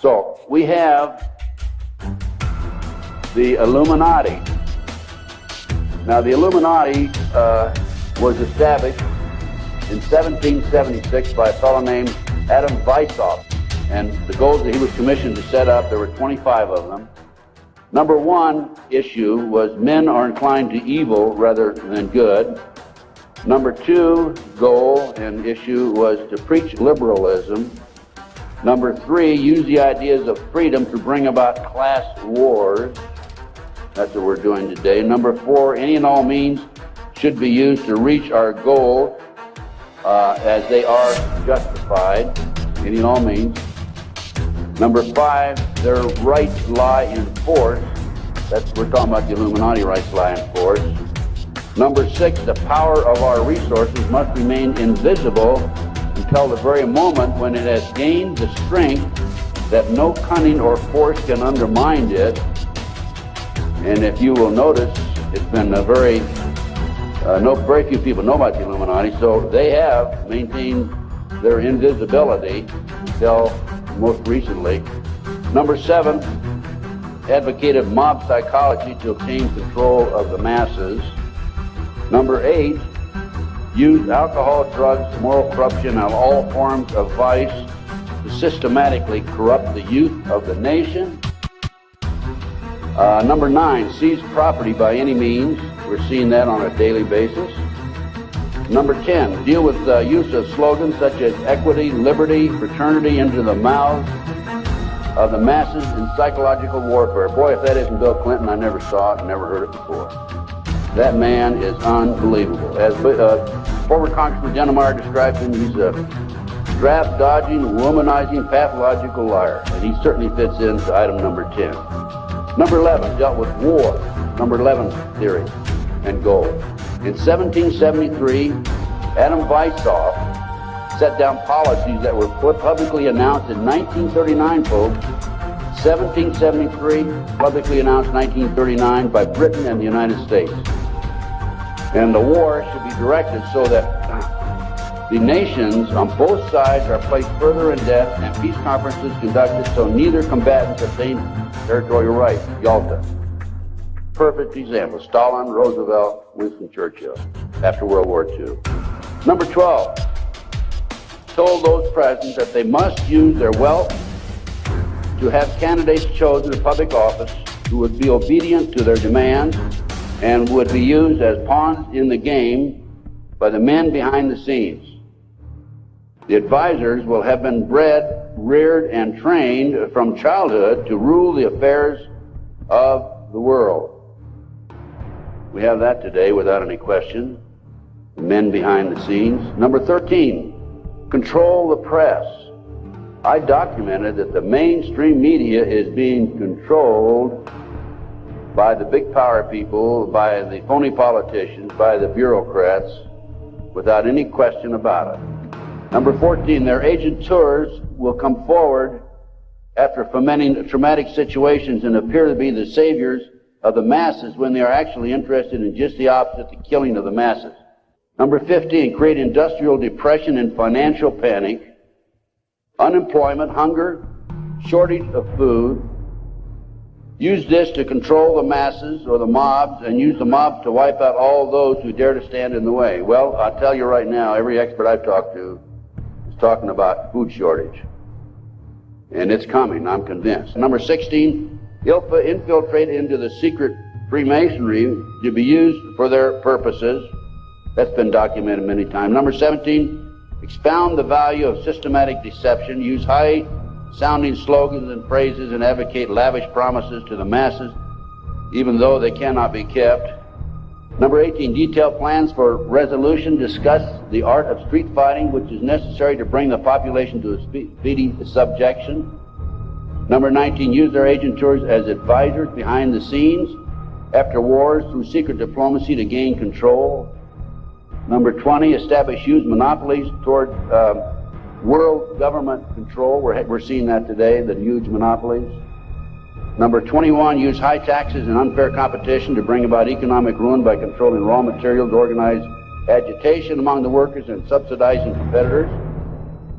So we have the Illuminati. Now, the Illuminati uh, was established in 1776 by a fellow named Adam Weishaupt. And the goals that he was commissioned to set up, there were 25 of them. Number one issue was men are inclined to evil rather than good. Number two goal and issue was to preach liberalism. Number three, use the ideas of freedom to bring about class wars. That's what we're doing today. Number four, any and all means should be used to reach our goal uh, as they are justified, any and all means. Number five, their rights lie in force. That's we're talking about the Illuminati rights lie in force. Number six, the power of our resources must remain invisible until the very moment when it has gained the strength that no cunning or force can undermine it. And if you will notice, it's been a very, uh, no, very few people know about the Illuminati, so they have maintained their invisibility until most recently. Number seven, advocated mob psychology to obtain control of the masses. Number eight, used alcohol, drugs, moral corruption, and all forms of vice to systematically corrupt the youth of the nation. Uh, number nine, seize property by any means. We're seeing that on a daily basis. Number 10, deal with the use of slogans such as equity, liberty, fraternity into the mouths of the masses in psychological warfare. Boy, if that isn't Bill Clinton, I never saw it, never heard it before. That man is unbelievable. As uh, former Congressman Dannemeyer described him, he's a draft dodging, womanizing, pathological liar. And he certainly fits into item number 10. Number 11 dealt with war. Number 11 theory and goal. In 1773, Adam Weishaupt set down policies that were publicly announced in 1939, folks. 1773, publicly announced 1939 by Britain and the United States. And the war should be directed so that the nations on both sides are placed further in debt and peace conferences conducted so neither combatants obtain territorial rights. Yalta perfect example. Stalin, Roosevelt, Winston Churchill after World War II. Number 12, told those present that they must use their wealth to have candidates chosen to public office who would be obedient to their demands and would be used as pawns in the game by the men behind the scenes. The advisors will have been bred, reared, and trained from childhood to rule the affairs of the world. We have that today without any question. The Men behind the scenes. Number 13, control the press. I documented that the mainstream media is being controlled by the big power people, by the phony politicians, by the bureaucrats, without any question about it. Number 14, their agent tours will come forward after fomenting traumatic situations and appear to be the saviors of the masses when they are actually interested in just the opposite, the killing of the masses. Number 15, create industrial depression and financial panic, unemployment, hunger, shortage of food. Use this to control the masses or the mobs and use the mobs to wipe out all those who dare to stand in the way. Well, I'll tell you right now, every expert I've talked to is talking about food shortage. And it's coming, I'm convinced. Number 16, ILFA infiltrate into the secret Freemasonry to be used for their purposes. That's been documented many times. Number 17, expound the value of systematic deception, use high sounding slogans and phrases, and advocate lavish promises to the masses, even though they cannot be kept. Number 18, detail plans for resolution, discuss the art of street fighting, which is necessary to bring the population to a speedy subjection. Number 19, use their agent tours as advisors behind the scenes after wars through secret diplomacy to gain control. Number 20, establish huge monopolies toward uh, world government control. We're, we're seeing that today, the huge monopolies. Number 21, use high taxes and unfair competition to bring about economic ruin by controlling raw materials, organize agitation among the workers and subsidizing competitors.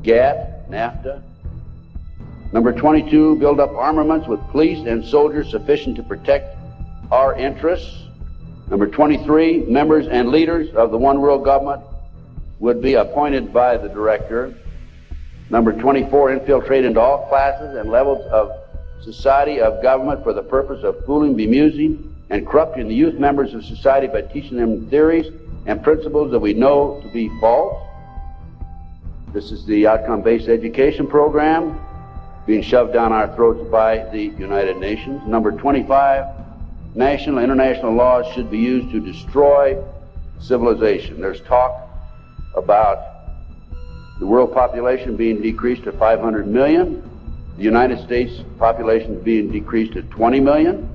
GATT, NAFTA. Number 22, build up armaments with police and soldiers sufficient to protect our interests. Number 23, members and leaders of the One World Government would be appointed by the director. Number 24, infiltrate into all classes and levels of society of government for the purpose of fooling, bemusing, and corrupting the youth members of society by teaching them theories and principles that we know to be false. This is the outcome-based education program being shoved down our throats by the United Nations. Number 25, national and international laws should be used to destroy civilization. There's talk about the world population being decreased to 500 million, the United States population being decreased to 20 million.